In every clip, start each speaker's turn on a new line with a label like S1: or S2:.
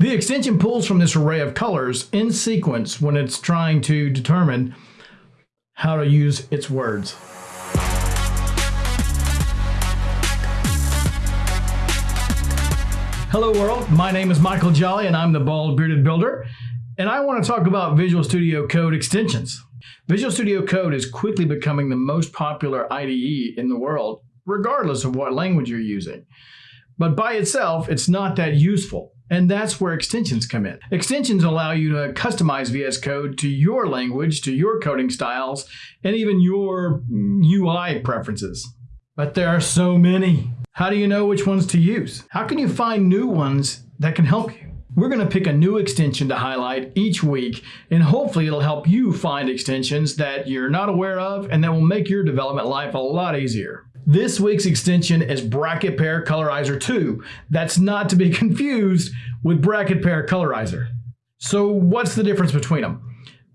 S1: The extension pulls from this array of colors in sequence when it's trying to determine how to use its words. Hello world, my name is Michael Jolly and I'm the Bald Bearded Builder and I want to talk about Visual Studio Code extensions. Visual Studio Code is quickly becoming the most popular IDE in the world regardless of what language you're using. But by itself, it's not that useful. And that's where extensions come in. Extensions allow you to customize VS Code to your language, to your coding styles, and even your UI preferences. But there are so many. How do you know which ones to use? How can you find new ones that can help you? We're going to pick a new extension to highlight each week, and hopefully it'll help you find extensions that you're not aware of and that will make your development life a lot easier. This week's extension is Bracket Pair Colorizer 2. That's not to be confused with Bracket Pair Colorizer. So what's the difference between them?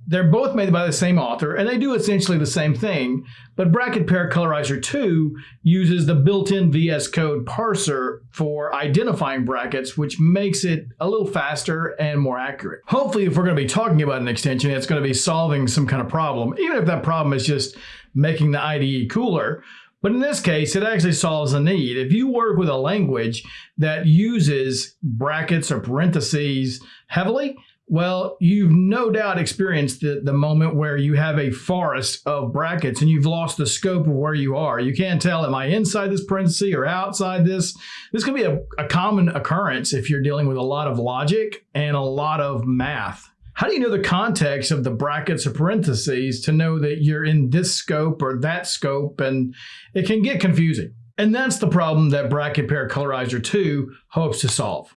S1: They're both made by the same author, and they do essentially the same thing, but Bracket Pair Colorizer 2 uses the built-in VS Code parser for identifying brackets, which makes it a little faster and more accurate. Hopefully, if we're going to be talking about an extension, it's going to be solving some kind of problem, even if that problem is just making the IDE cooler. But in this case, it actually solves a need. If you work with a language that uses brackets or parentheses heavily, well, you've no doubt experienced the, the moment where you have a forest of brackets and you've lost the scope of where you are. You can't tell, am I inside this parenthesis or outside this? This can be a, a common occurrence if you're dealing with a lot of logic and a lot of math. How do you know the context of the brackets or parentheses to know that you're in this scope or that scope? And it can get confusing. And that's the problem that Bracket Pair Colorizer 2 hopes to solve.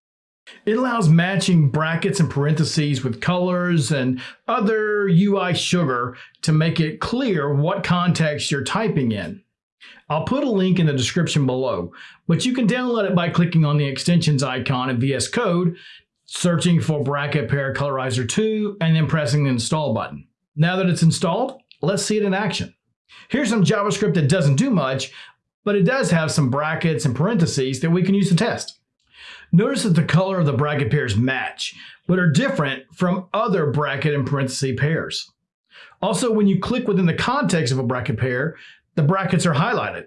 S1: It allows matching brackets and parentheses with colors and other UI sugar to make it clear what context you're typing in. I'll put a link in the description below, but you can download it by clicking on the extensions icon in VS Code searching for Bracket Pair Colorizer 2, and then pressing the install button. Now that it's installed, let's see it in action. Here's some JavaScript that doesn't do much, but it does have some brackets and parentheses that we can use to test. Notice that the color of the bracket pairs match, but are different from other bracket and parenthesis pairs. Also, when you click within the context of a bracket pair, the brackets are highlighted.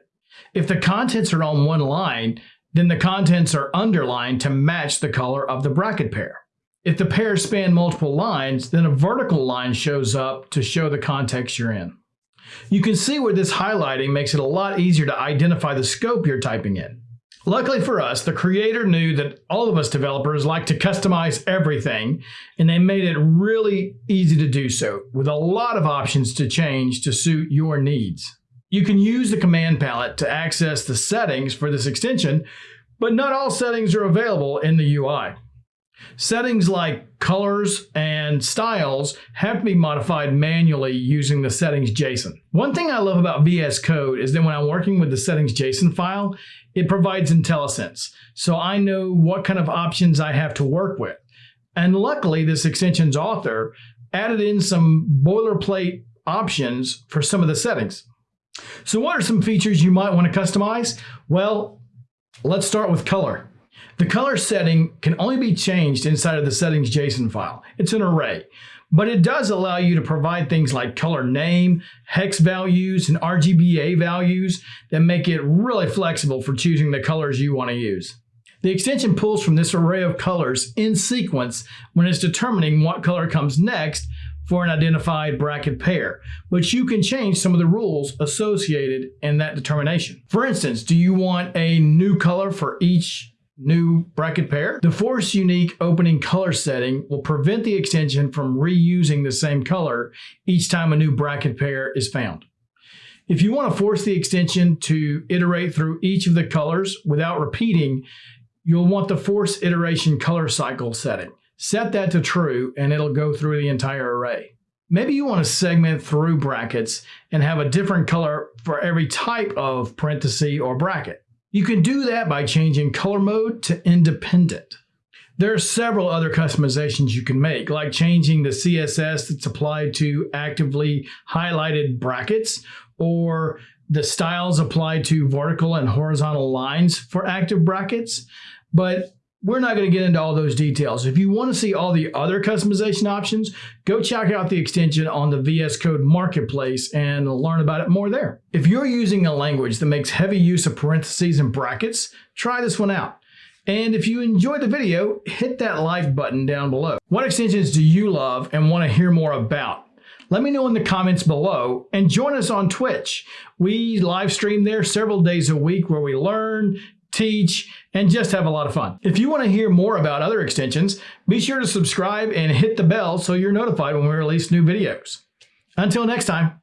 S1: If the contents are on one line, then the contents are underlined to match the color of the bracket pair. If the pairs span multiple lines, then a vertical line shows up to show the context you're in. You can see where this highlighting makes it a lot easier to identify the scope you're typing in. Luckily for us, the creator knew that all of us developers like to customize everything, and they made it really easy to do so, with a lot of options to change to suit your needs. You can use the command palette to access the settings for this extension, but not all settings are available in the UI. Settings like colors and styles have to be modified manually using the settings JSON. One thing I love about VS Code is that when I'm working with the settings JSON file, it provides IntelliSense. So I know what kind of options I have to work with. And luckily, this extension's author added in some boilerplate options for some of the settings. So what are some features you might want to customize? Well, let's start with color. The color setting can only be changed inside of the settings JSON file. It's an array, but it does allow you to provide things like color name, hex values, and RGBA values that make it really flexible for choosing the colors you want to use. The extension pulls from this array of colors in sequence when it's determining what color comes next for an identified bracket pair, but you can change some of the rules associated in that determination. For instance, do you want a new color for each new bracket pair? The force unique opening color setting will prevent the extension from reusing the same color each time a new bracket pair is found. If you want to force the extension to iterate through each of the colors without repeating, you'll want the force iteration color cycle setting. Set that to true and it'll go through the entire array. Maybe you want to segment through brackets and have a different color for every type of parenthesis or bracket. You can do that by changing color mode to independent. There are several other customizations you can make, like changing the CSS that's applied to actively highlighted brackets, or the styles applied to vertical and horizontal lines for active brackets. But we're not going to get into all those details. If you want to see all the other customization options, go check out the extension on the VS Code Marketplace and learn about it more there. If you're using a language that makes heavy use of parentheses and brackets, try this one out. And if you enjoyed the video, hit that like button down below. What extensions do you love and want to hear more about? Let me know in the comments below and join us on Twitch. We live stream there several days a week where we learn, teach, and just have a lot of fun. If you want to hear more about other extensions, be sure to subscribe and hit the bell so you're notified when we release new videos. Until next time.